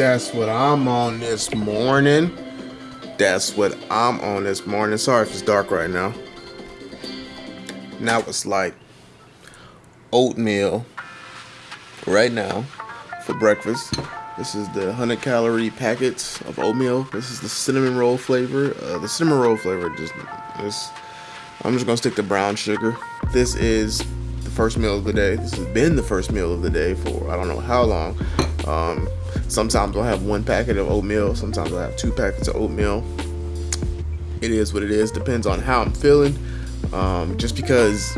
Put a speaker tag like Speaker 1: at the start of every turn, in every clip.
Speaker 1: That's what I'm on this morning. That's what I'm on this morning. Sorry if it's dark right now. Now it's like oatmeal right now for breakfast. This is the 100 calorie packets of oatmeal. This is the cinnamon roll flavor. Uh, the cinnamon roll flavor just is. I'm just gonna stick to brown sugar. This is the first meal of the day. This has been the first meal of the day for I don't know how long. Um, sometimes I'll have one packet of oatmeal. Sometimes I'll have two packets of oatmeal. It is what it is. Depends on how I'm feeling. Um, just because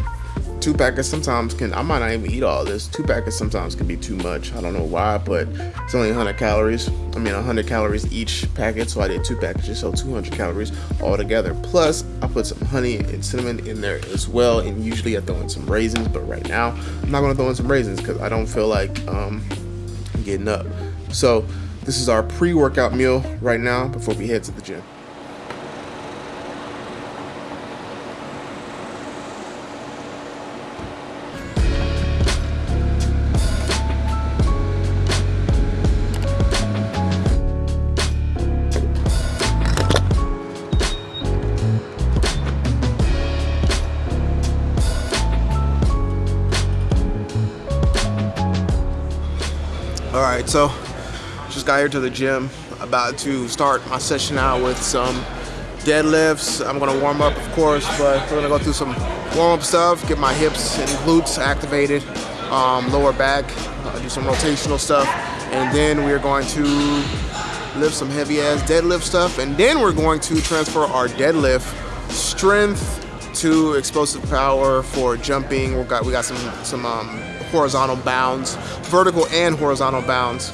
Speaker 1: two packets sometimes can I might not even eat all this. Two packets sometimes can be too much. I don't know why, but it's only 100 calories. I mean 100 calories each packet, so I did two packages, so 200 calories all together. Plus, I put some honey and cinnamon in there as well, and usually I throw in some raisins, but right now I'm not gonna throw in some raisins because I don't feel like um, getting up. So this is our pre-workout meal right now before we head to the gym. Here to the gym. About to start my session out with some deadlifts. I'm gonna warm up, of course, but we're gonna go through some warm-up stuff, get my hips and glutes activated, um, lower back, uh, do some rotational stuff, and then we're going to lift some heavy-ass deadlift stuff, and then we're going to transfer our deadlift strength to explosive power for jumping. We got we got some some um, horizontal bounds, vertical and horizontal bounds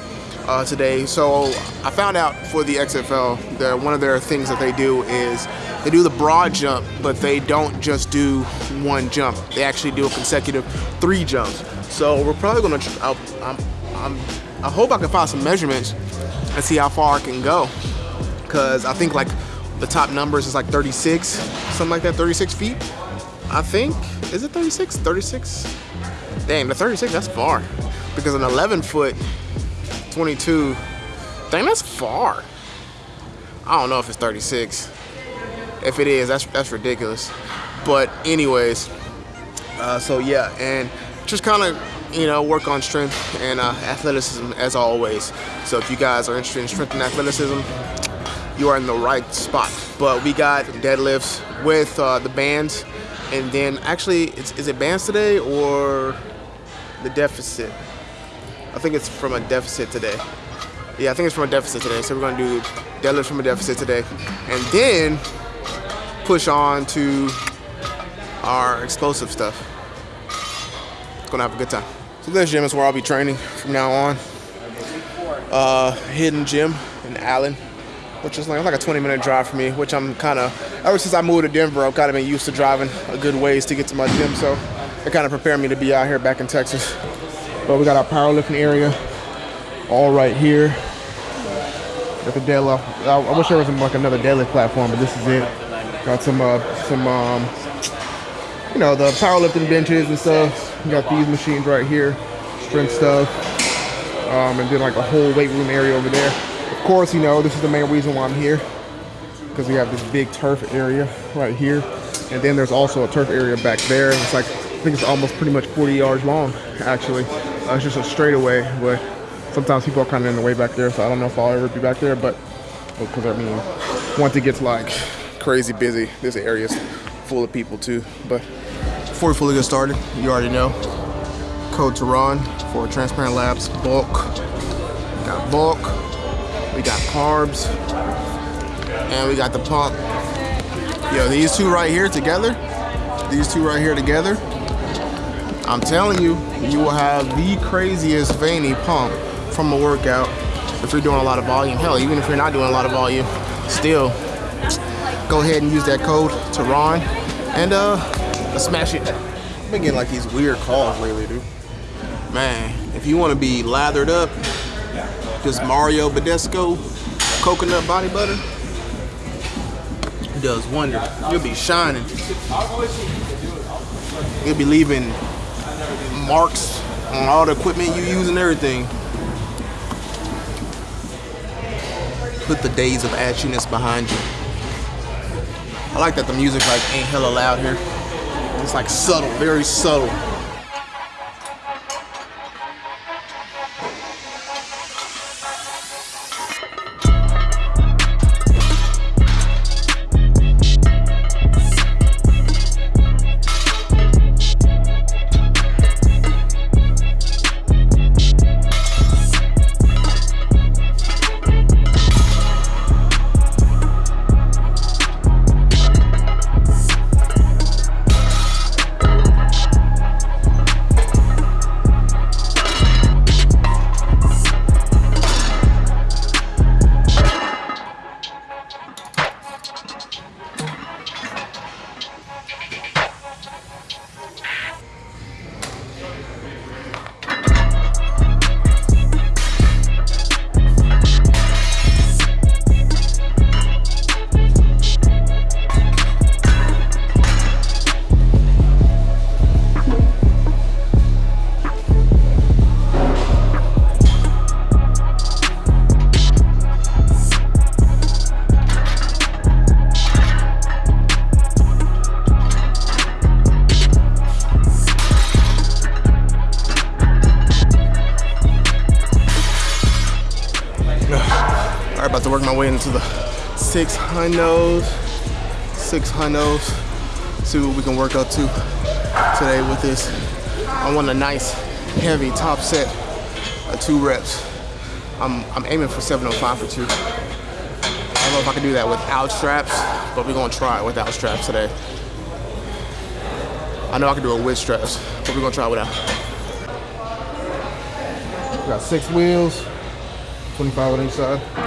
Speaker 1: uh, today. So I found out for the XFL that one of their things that they do is they do the broad jump, but they don't just do one jump. They actually do a consecutive three jumps. So we're probably gonna. I, I'm, I'm, I hope I can find some measurements and see how far I can go, because I think like the top numbers is like 36, something like that, 36 feet. I think, is it 36? 36? Dang, the 36, that's far. Because an 11 foot, 22, dang, that's far. I don't know if it's 36. If it is, that's, that's ridiculous. But anyways, uh, so yeah, and just kind of, you know, work on strength and uh, athleticism as always. So if you guys are interested in strength and athleticism, you are in the right spot. But we got deadlifts with uh, the bands, and then actually, is it bands today or the deficit? I think it's from a deficit today. Yeah, I think it's from a deficit today. So we're gonna do deadlifts from a deficit today, and then push on to our explosive stuff. Gonna have a good time. So this gym is where I'll be training from now on. Uh, hidden gym in Allen which is like, like a 20 minute drive for me, which I'm kind of, ever since I moved to Denver, I've kind of been used to driving a good ways to get to my gym. So it kind of prepared me to be out here back in Texas. But we got our powerlifting area all right here. Got the deadlift. I, I wish there was like another deadlift platform, but this is it. Got some, uh, some, um, you know, the powerlifting benches and stuff. We got these machines right here, strength stuff. Um, and then like a whole weight room area over there. Of course, you know, this is the main reason why I'm here because we have this big turf area right here. And then there's also a turf area back there. It's like, I think it's almost pretty much 40 yards long, actually. Uh, it's just a straightaway, but sometimes people are kind of in the way back there, so I don't know if I'll ever be back there, but because I mean, once it gets like crazy busy, this area's full of people too. But before we fully get started, you already know, code Tehran for Transparent Labs bulk. Got bulk, we got carbs, and we got the pump. Yo, these two right here together, these two right here together, I'm telling you, you will have the craziest veiny pump from a workout if you're doing a lot of volume. Hell, even if you're not doing a lot of volume, still, go ahead and use that code Tehran and uh, smash it. I've been getting like these weird calls lately, dude. Man, if you want to be lathered up, just Mario Badescu coconut body butter does wonders. You'll be shining. You'll be leaving marks on all the equipment you use and everything. put the days of ashiness behind you. I like that the music like ain't hella loud here. It's like subtle, very subtle. Hundos, six hundos. See what we can work up to today with this. I want a nice, heavy top set of two reps. I'm, I'm aiming for 705 for two. I don't know if I can do that without straps, but we're gonna try it without straps today. I know I can do it with straps, but we're gonna try it without. We got six wheels, 25 on each side.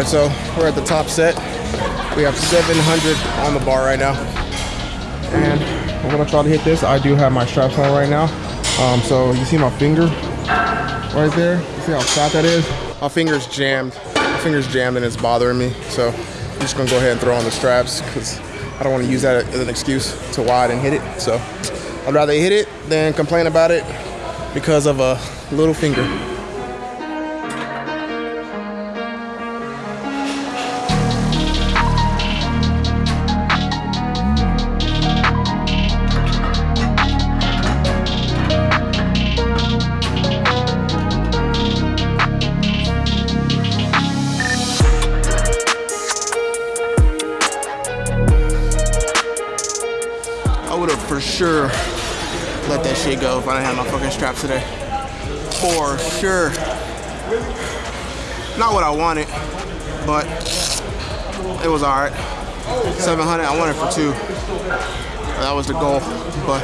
Speaker 1: Right, so we're at the top set. We have 700 on the bar right now. And we're gonna try to hit this. I do have my straps on right now. Um, so you see my finger right there? You see how fat that is? My finger's jammed. My finger's jammed and it's bothering me. So I'm just gonna go ahead and throw on the straps because I don't wanna use that as an excuse to why I didn't hit it. So I'd rather hit it than complain about it because of a little finger. Today. For sure. Not what I wanted, but it was alright. 700, I wanted for two. That was the goal, but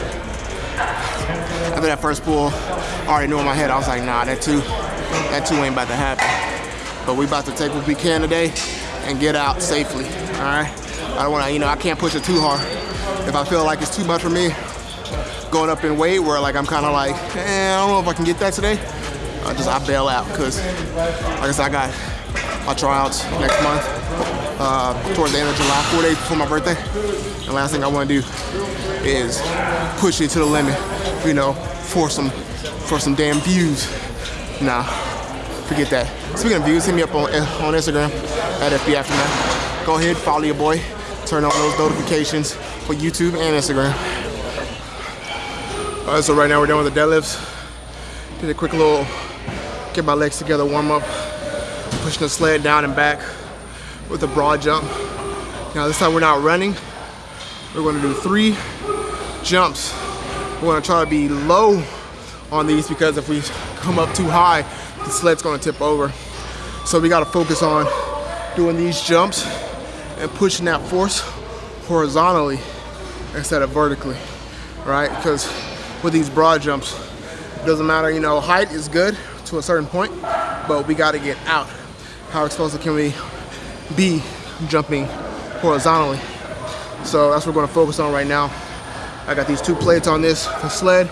Speaker 1: after that first pull, I already knew in my head, I was like, nah, that two, that two ain't about to happen. But we about to take what we can today and get out safely, all right? I don't wanna, you know, I can't push it too hard. If I feel like it's too much for me, going up in weight where like I'm kind of like, eh, I don't know if I can get that today. I just I bail out because, I said, I got my tryouts next month, uh, towards the end of July, four days before my birthday. And last thing I want to do is push it to the limit, you know, for some for some damn views. Nah, forget that. Speaking of views, hit me up on on Instagram at FB Aftermath. Go ahead, follow your boy, turn on those notifications for YouTube and Instagram. All right, so right now we're done with the deadlifts. Did a quick little, get my legs together, warm up, pushing the sled down and back with a broad jump. Now this time we're not running. We're gonna do three jumps. We're gonna try to be low on these because if we come up too high, the sled's gonna tip over. So we gotta focus on doing these jumps and pushing that force horizontally instead of vertically, right? Because with these broad jumps, doesn't matter, you know, height is good to a certain point, but we gotta get out. How explosive can we be jumping horizontally? So that's what we're gonna focus on right now. I got these two plates on this sled,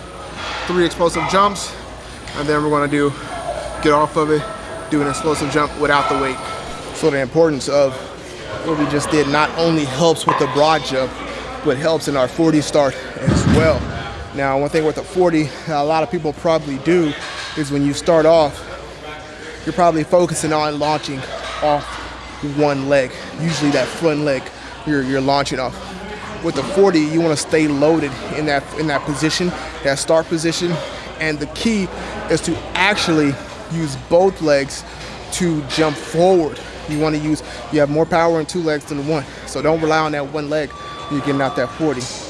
Speaker 1: three explosive jumps, and then we're gonna do, get off of it, do an explosive jump without the weight. So the importance of what we just did not only helps with the broad jump, but helps in our 40 start as well. Now, one thing with the 40, a lot of people probably do is when you start off, you're probably focusing on launching off one leg, usually that front leg you're, you're launching off. With the 40, you want to stay loaded in that in that position, that start position, and the key is to actually use both legs to jump forward. You want to use, you have more power in two legs than one. So don't rely on that one leg when you're getting out that 40.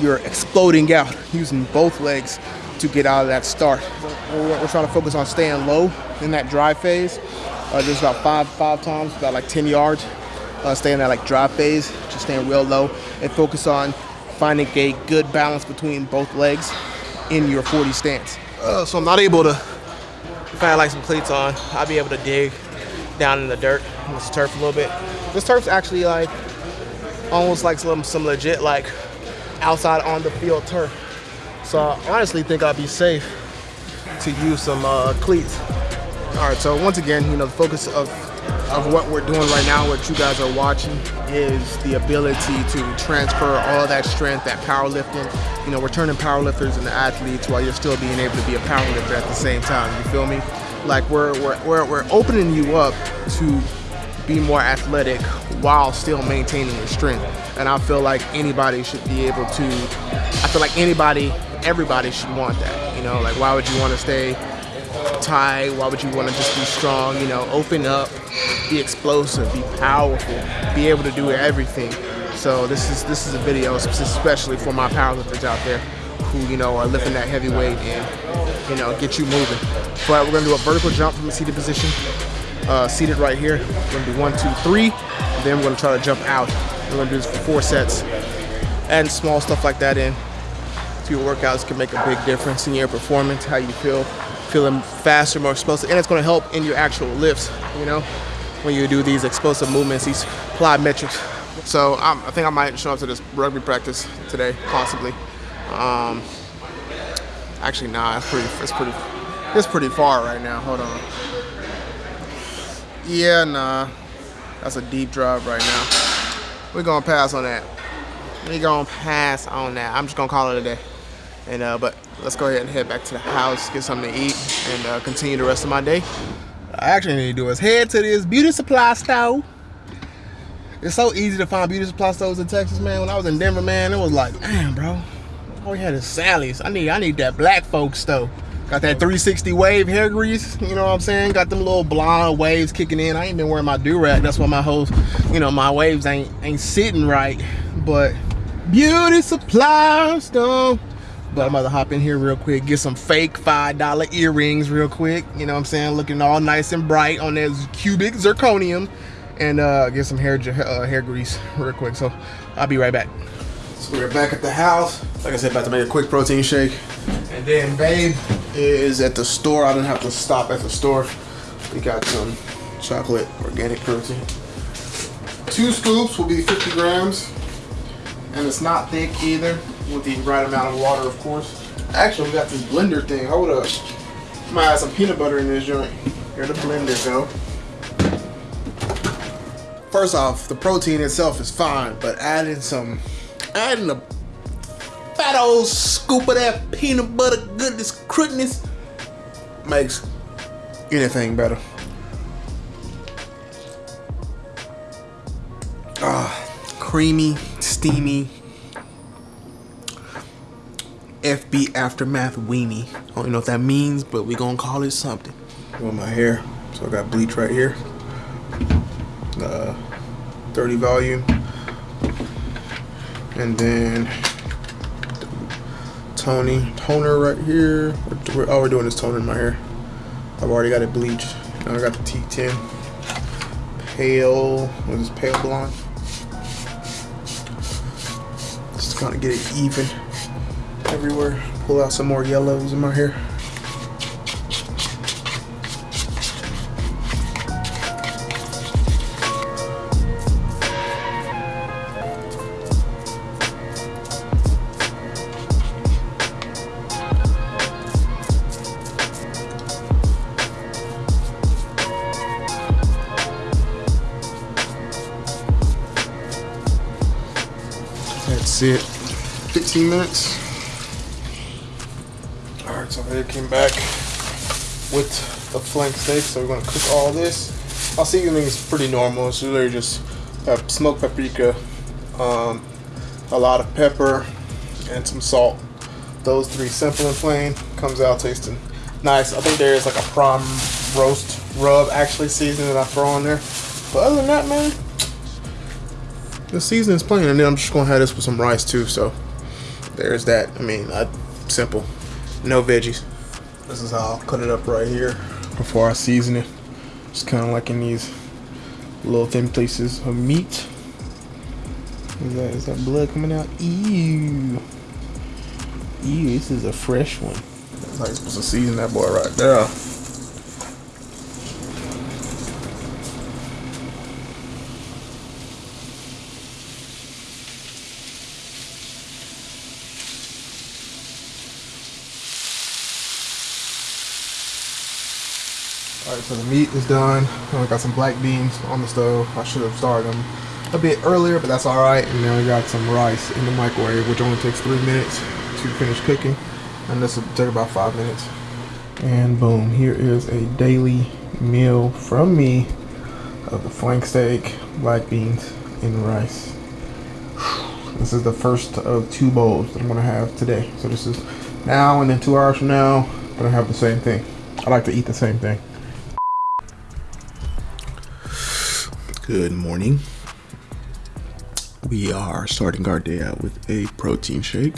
Speaker 1: You're exploding out using both legs to get out of that start. We're, we're trying to focus on staying low in that drive phase. Uh, just about five five times, about like 10 yards. Uh, staying in that like drive phase, just staying real low, and focus on finding a good balance between both legs in your 40 stance. Uh, so I'm not able to, if I had like some cleats on, I'd be able to dig down in the dirt, this turf a little bit. This turf's actually like, almost like some, some legit like outside on the field turf. So I honestly think I'd be safe to use some uh, cleats. All right, so once again, you know, the focus of of what we're doing right now, what you guys are watching, is the ability to transfer all that strength, that powerlifting. You know, we're turning powerlifters into athletes while you're still being able to be a powerlifter at the same time. You feel me? Like we're we're we're, we're opening you up to be more athletic while still maintaining your strength. And I feel like anybody should be able to. I feel like anybody, everybody should want that. You know, like why would you want to stay tight? Why would you want to just be strong? You know, open up, be explosive, be powerful, be able to do everything. So this is this is a video especially for my powerlifters out there who you know are lifting that heavy weight and you know get you moving. But we're gonna do a vertical jump from a seated position, uh, seated right here. We're gonna do one, two, three. And then we're gonna try to jump out. We're gonna do this for four sets. Adding small stuff like that in to your workouts can make a big difference in your performance, how you feel, feeling faster, more explosive, and it's to help in your actual lifts, you know, when you do these explosive movements, these plyometrics. So um, I think I might show up to this rugby practice today, possibly. Um, actually, nah, it's pretty, it's pretty, it's pretty far right now. Hold on. Yeah, nah, that's a deep drive right now. We're gonna pass on that. We're gonna pass on that. I'm just gonna call it a day. And uh, but let's go ahead and head back to the house, get something to eat, and uh, continue the rest of my day. I actually need to do is head to this beauty supply store. It's so easy to find beauty supply stores in Texas, man. When I was in Denver, man, it was like, damn, bro. We had is Sally's. I need, I need that black folks store. Got that 360 wave hair grease, you know what I'm saying? Got them little blonde waves kicking in. I ain't been wearing my do-rag. That's why my whole, you know, my waves ain't ain't sitting right. But beauty supply store. But I'm about to hop in here real quick, get some fake $5 earrings real quick. You know what I'm saying? Looking all nice and bright on that cubic zirconium. And uh, get some hair uh, hair grease real quick. So I'll be right back. So we're back at the house. Like I said, about to make a quick protein shake. And then babe is at the store. I didn't have to stop at the store. We got some chocolate organic protein. Two scoops will be 50 grams. And it's not thick either with the right amount of water, of course. Actually, we got this blender thing. Hold up. Might add some peanut butter in this joint. Here the blender go. First off, the protein itself is fine, but adding some, adding a fat old scoop of that peanut butter goodness, crudness makes anything better. Ah, creamy, steamy, FB Aftermath Weenie. I don't know what that means, but we gonna call it something. On my hair, so I got bleach right here. Uh, 30 volume. And then toning, toner right here. We're, oh, we're doing is toner in my hair. I've already got it bleached. Now I got the T10. Pale, what is this, pale blonde? Just kind of get it even everywhere. Pull out some more yellows in my hair. Flank steak. So we're gonna cook all this. I'll say, Our seasoning is pretty normal. It's literally just uh, smoked paprika, um, a lot of pepper, and some salt. Those three, simple and plain, comes out tasting nice. I think there is like a prime roast rub actually seasoning that I throw on there. But other than that, man, the seasoning is plain. And then I'm just gonna have this with some rice too. So there's that. I mean, I, simple, no veggies. This is how I'll cut it up right here before I season it. Just kind of like in these little thin pieces of meat. Is that, is that blood coming out? Ew. Ew, this is a fresh one. That's how you're supposed to season that boy right there. So the meat is done. I got some black beans on the stove. I should have started them a bit earlier, but that's alright. And then we got some rice in the microwave, which only takes three minutes to finish cooking. And this will take about five minutes. And boom, here is a daily meal from me of the flank steak, black beans, and rice. This is the first of two bowls that I'm gonna have today. So this is now and then two hours from now, I'm gonna have the same thing. I like to eat the same thing. Good morning. We are starting our day out with a protein shake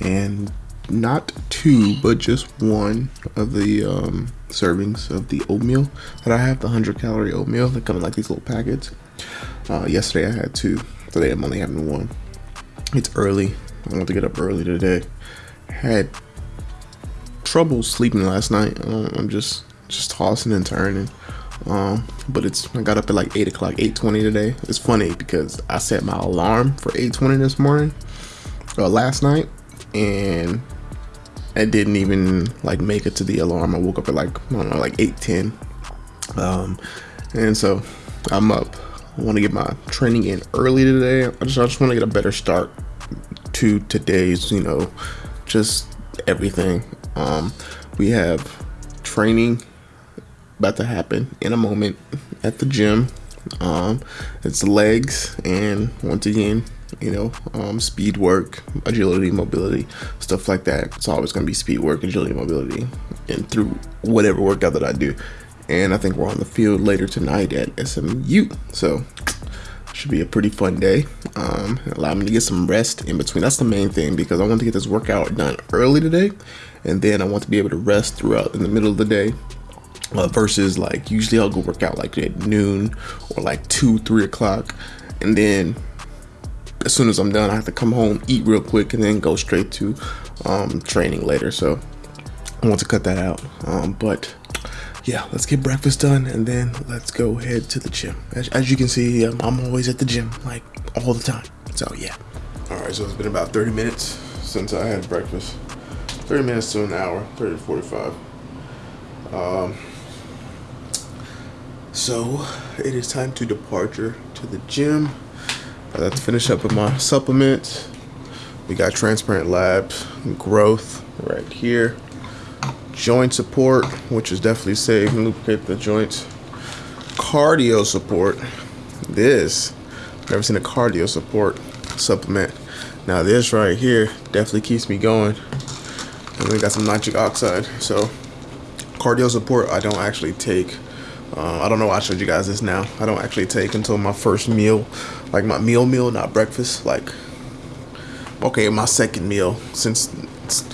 Speaker 1: and not two, but just one of the um, servings of the oatmeal that I have, the 100 calorie oatmeal that come in like these little packets. Uh, yesterday I had two, today I'm only having one. It's early. I want to get up early today. Had trouble sleeping last night. I'm just just tossing and turning. Um, but it's I got up at like eight o'clock, eight twenty today. It's funny because I set my alarm for eight twenty this morning, or uh, last night, and I didn't even like make it to the alarm. I woke up at like I don't know, like eight ten, um, and so I'm up. I want to get my training in early today. I just I just want to get a better start to today's, you know, just everything. Um, we have training about to happen in a moment at the gym. Um, it's legs and once again, you know, um, speed work, agility, mobility, stuff like that. It's always going to be speed work, agility, mobility, and through whatever workout that I do. And I think we're on the field later tonight at SMU. So should be a pretty fun day. Um, allow me to get some rest in between. That's the main thing because I want to get this workout done early today, and then I want to be able to rest throughout in the middle of the day uh, versus like usually I'll go work out like at noon or like two, three o'clock, and then as soon as I'm done, I have to come home, eat real quick, and then go straight to um, training later. So I want to cut that out. Um, but yeah, let's get breakfast done and then let's go head to the gym. As, as you can see, um, I'm always at the gym like all the time. So yeah. All right, so it's been about 30 minutes since I had breakfast. 30 minutes to an hour, 30 to 45. Um, so it is time to departure to the gym. I have to finish up with my supplements. We got transparent labs, growth right here, joint support, which is definitely safe and lubricate the joints. Cardio support. This, never seen a cardio support supplement. Now this right here definitely keeps me going. And we got some nitric oxide. So cardio support I don't actually take uh, I don't know why I showed you guys this now. I don't actually take until my first meal, like my meal meal, not breakfast. Like, okay, my second meal, since it's,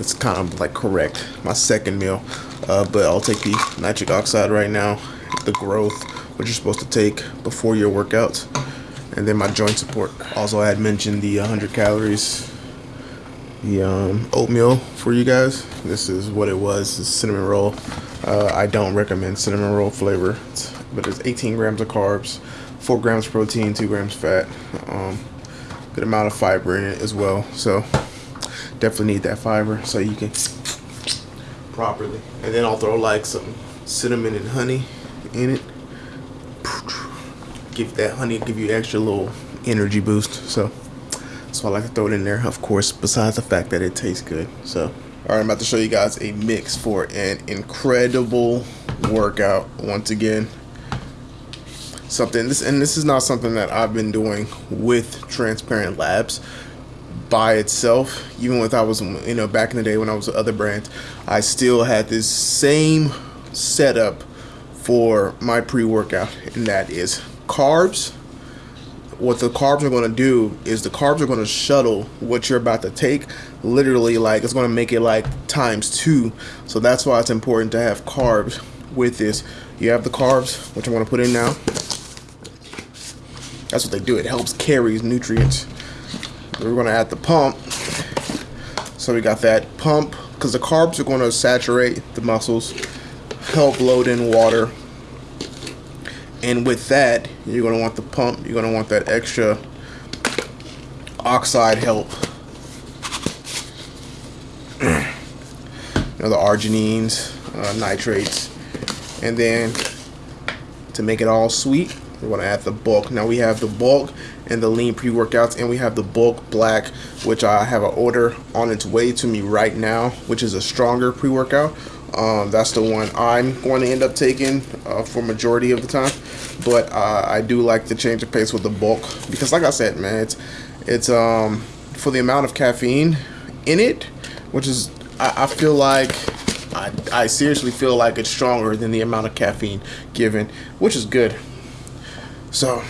Speaker 1: it's kind of like correct, my second meal. Uh, but I'll take the nitric oxide right now, the growth, which you're supposed to take before your workouts, and then my joint support. Also, I had mentioned the 100 calories, the um, oatmeal for you guys. This is what it was, cinnamon roll. Uh, I don't recommend cinnamon roll flavor, but it's 18 grams of carbs, 4 grams of protein, 2 grams fat, um, good amount of fiber in it as well. So definitely need that fiber so you can properly. And then I'll throw like some cinnamon and honey in it. Give that honey, give you extra little energy boost. So So I like to throw it in there, of course, besides the fact that it tastes good. So, all right, I'm about to show you guys a mix for an incredible workout once again. Something this and this is not something that I've been doing with Transparent Labs by itself. Even with I was you know back in the day when I was with other brands, I still had this same setup for my pre-workout, and that is carbs. What the carbs are going to do is the carbs are going to shuttle what you're about to take. Literally, like it's going to make it like times two. So that's why it's important to have carbs with this. You have the carbs, which I'm going to put in now. That's what they do. It helps carry nutrients. We're going to add the pump. So we got that pump because the carbs are going to saturate the muscles, help load in water. And with that, you're going to want the pump. You're going to want that extra oxide help. you know, the arginines, uh, nitrates. And then to make it all sweet, we're to add the bulk. Now we have the bulk and the lean pre-workouts and we have the bulk black which I have an order on its way to me right now which is a stronger pre-workout. Um, that's the one I'm going to end up taking uh, for majority of the time. But uh, I do like to change the pace with the bulk because like I said, man, it's it's um, for the amount of caffeine in it, which is I, I feel like I, I seriously feel like it's stronger than the amount of caffeine given, which is good. So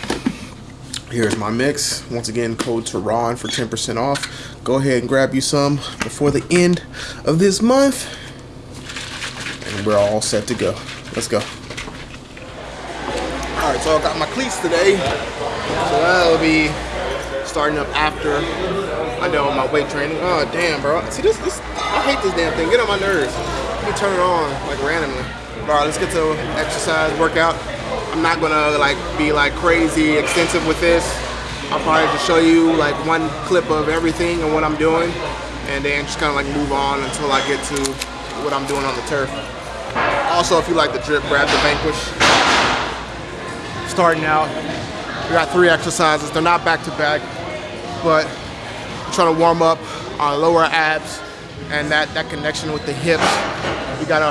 Speaker 1: here's my mix. Once again, code Tehran for 10% off. Go ahead and grab you some before the end of this month. We're all set to go. Let's go. All right, so I got my cleats today. So that'll be starting up after I done my weight training. Oh, damn, bro. See, this, this I hate this damn thing. Get on my nerves. Me turn it on, like, randomly. All right, let's get to exercise, workout. I'm not gonna like be like crazy extensive with this. I'll probably just show you like one clip of everything and what I'm doing and then just kind of like move on until I get to what I'm doing on the turf. Also, if you like the drip, grab the Vanquish. Starting out, we got three exercises. They're not back to back, but trying to warm up our lower abs and that, that connection with the hips. We gotta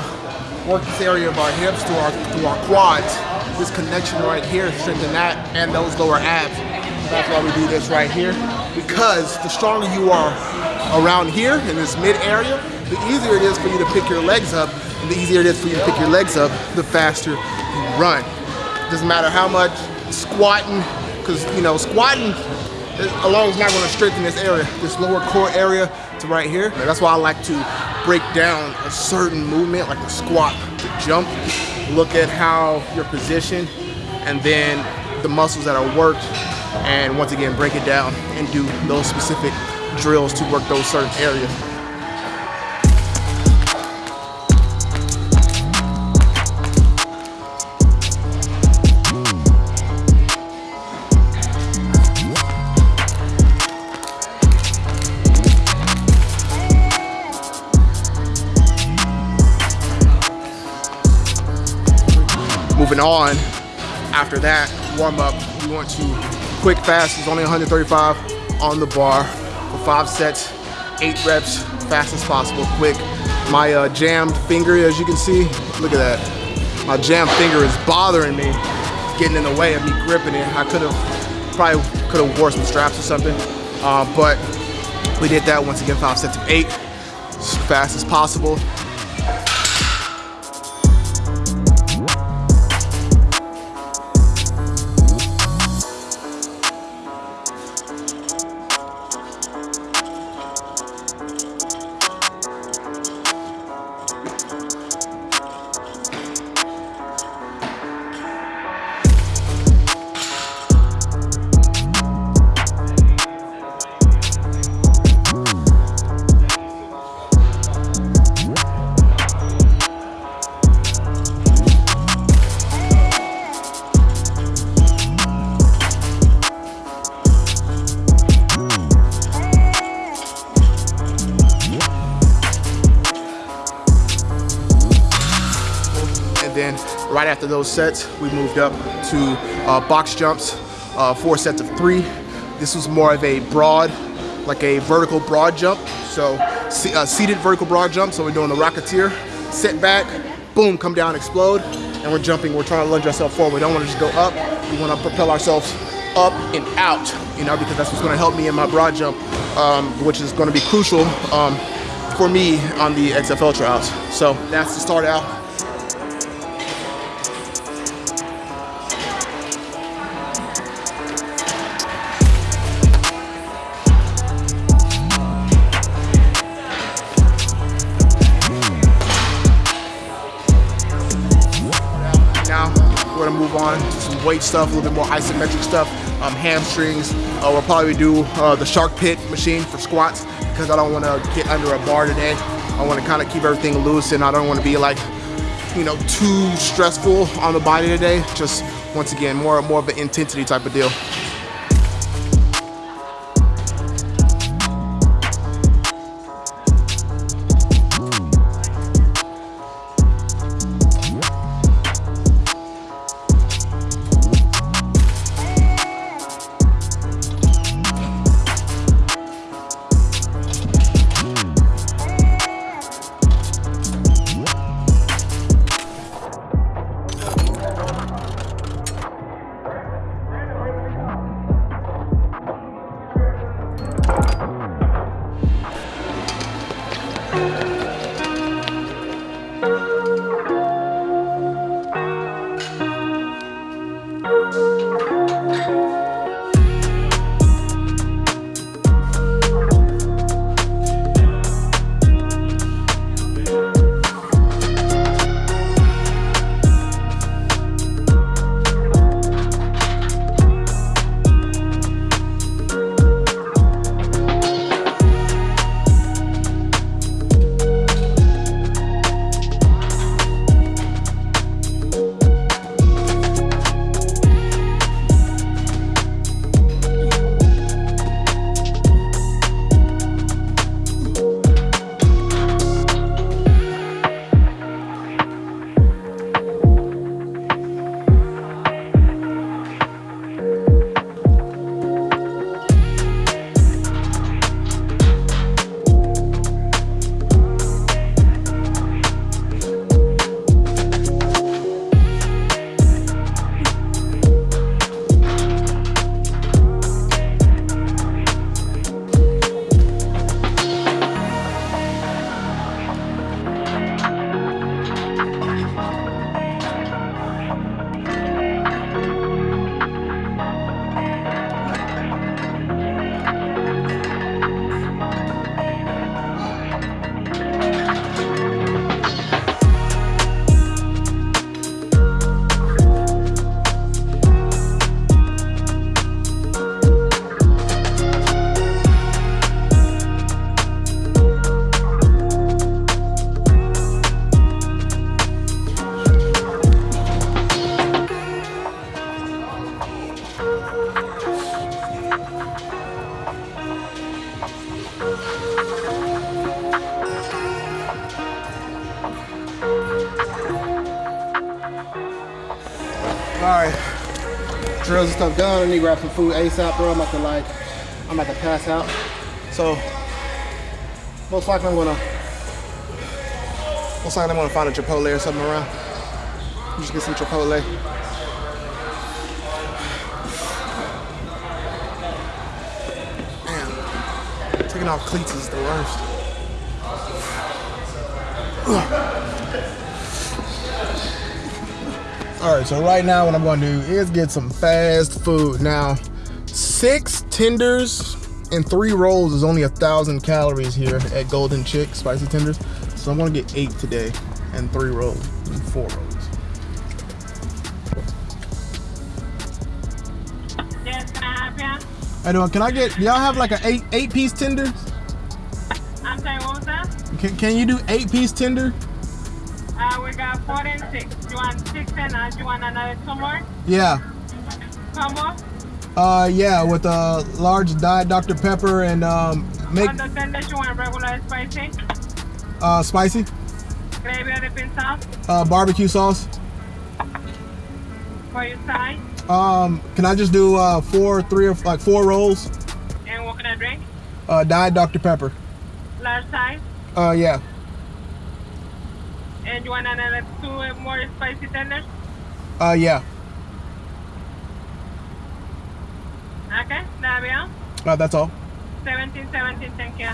Speaker 1: work this area of our hips to our, to our quads this connection right here, strengthen that and those lower abs. That's why we do this right here. Because the stronger you are around here in this mid area, the easier it is for you to pick your legs up. And the easier it is for you to pick your legs up, the faster you run. Doesn't matter how much squatting, because you know, squatting alone is not going to strengthen this area, this lower core area to right here. That's why I like to break down a certain movement, like the squat, the jump, look at how you're positioned and then the muscles that are worked and once again break it down and do those specific drills to work those certain areas. moving on after that warm up we want to quick fast it's only 135 on the bar for five sets eight reps fast as possible quick. My uh, jammed finger as you can see look at that. My jammed finger is bothering me getting in the way of me gripping it. I could have probably could have wore some straps or something uh, but we did that once again five sets of eight as fast as possible then right after those sets, we moved up to uh, box jumps, uh, four sets of three. This was more of a broad like a vertical broad jump. So uh, seated vertical broad jump. So we're doing the Rocketeer, sit back, boom, come down, explode, and we're jumping. We're trying to lunge ourselves forward. We don't want to just go up. We want to propel ourselves up and out, you know, because that's what's going to help me in my broad jump, um, which is going to be crucial um, for me on the XFL trials. So that's to start out. Weight stuff, a little bit more isometric stuff, um, hamstrings. Uh, we'll probably do uh, the shark pit machine for squats because I don't want to get under a bar today. I want to kind of keep everything loose and I don't want to be like, you know, too stressful on the body today. Just once again, more, more of an intensity type of deal. Done. I need to grab some food ASAP, bro. I'm about to like, I'm about to pass out. So, most likely I'm gonna, most likely I'm gonna find a Chipotle or something around. Just get some Chipotle. Man, taking off cleats is the worst. All right, so right now what I'm gonna do is get some fast food. Now, six tenders and three rolls is only a thousand calories here at Golden Chick Spicy Tenders. So I'm gonna get eight today and three rolls and four rolls.
Speaker 2: Yes, can I have you?
Speaker 1: Doing? Can I get, y'all have like an eight eight piece tender?
Speaker 2: I'm sorry, what was that?
Speaker 1: Can, can you do eight piece tender?
Speaker 2: Uh, we got four and six. You want six and you want another two more?
Speaker 1: Yeah.
Speaker 2: Combo?
Speaker 1: Uh, yeah, with a large diet Dr. Pepper and um, make.
Speaker 2: On the tenders, you want regular spicy?
Speaker 1: Uh, spicy.
Speaker 2: Gravy or dipping sauce?
Speaker 1: Uh, barbecue sauce.
Speaker 2: For your side?
Speaker 1: Um, can I just do uh four, three or like four rolls?
Speaker 2: And what can I drink?
Speaker 1: Uh, Diet Dr. Pepper.
Speaker 2: Large size.
Speaker 1: Uh, yeah.
Speaker 2: And you want another two more spicy tenders?
Speaker 1: Uh, yeah.
Speaker 2: Okay, that'll be all.
Speaker 1: Uh, that's all.
Speaker 2: 17, 17, thank you.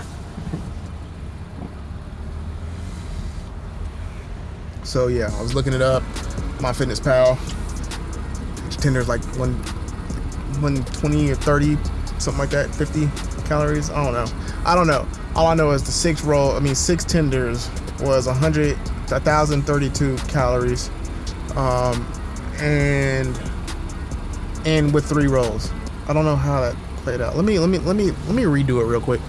Speaker 1: So yeah, I was looking it up. My Fitness Pal. Tender's like one, 120 or 30, something like that, 50 calories. I don't know. I don't know. All I know is the six roll. I mean, six tenders was 100, 1,032 calories, um, and and with three rolls. I don't know how that played out. Let me let me let me let me redo it real quick.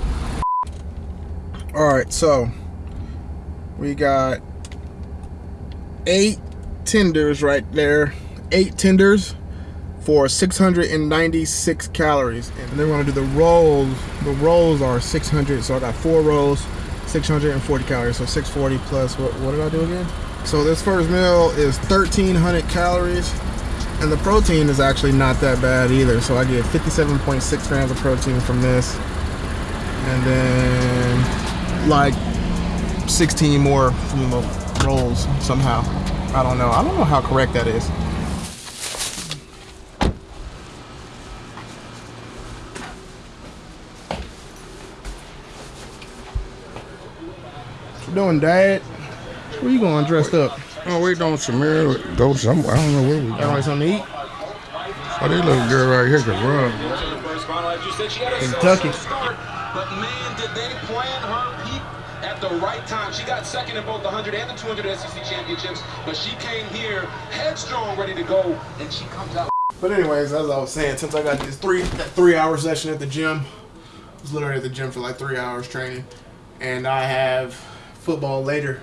Speaker 1: All right, so we got eight tenders right there. Eight tenders for 696 calories. And then we're gonna do the rolls. The rolls are 600, so I got four rolls, 640 calories. So 640 plus, what, what did I do again? So this first meal is 1300 calories. And the protein is actually not that bad either. So I get 57.6 grams of protein from this. And then like 16 more from the rolls somehow. I don't know. I don't know how correct that is. Doing, Dad? Where you going dressed up?
Speaker 3: Oh, we don't Samir go somewhere. I don't know where we
Speaker 1: Got
Speaker 3: going.
Speaker 1: like something to eat?
Speaker 3: Oh, this little girl right here can run.
Speaker 1: Kentucky.
Speaker 4: But man, did they plan her peak at the right time. She got second in both the 100 and the 200 SEC championships, but she came here headstrong, ready to go, and she comes out.
Speaker 1: But anyways, as I was saying, since I got this three that three hour session at the gym, I was literally at the gym for like three hours training, and I have football later,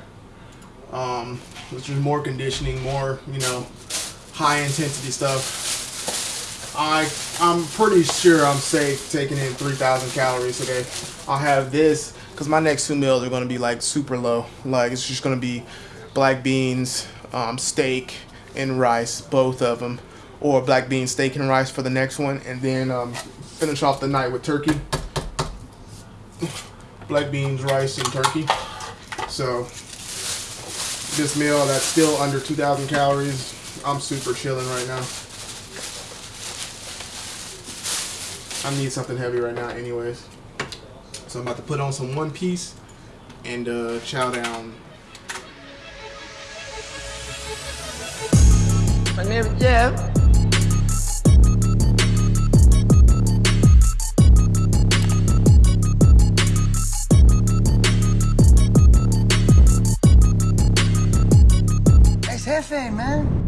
Speaker 1: um, which is more conditioning, more you know, high intensity stuff. I I'm pretty sure I'm safe taking in 3,000 calories today. I'll have this because my next two meals are going to be like super low. Like it's just going to be black beans, um, steak, and rice, both of them, or black beans, steak, and rice for the next one, and then um, finish off the night with turkey. Black beans, rice, and turkey. So this meal that's still under 2,000 calories. I'm super chilling right now. I need something heavy right now, anyways. So I'm about to put on some One Piece and uh, chow down.
Speaker 5: My name is Jeff. Jefe, man.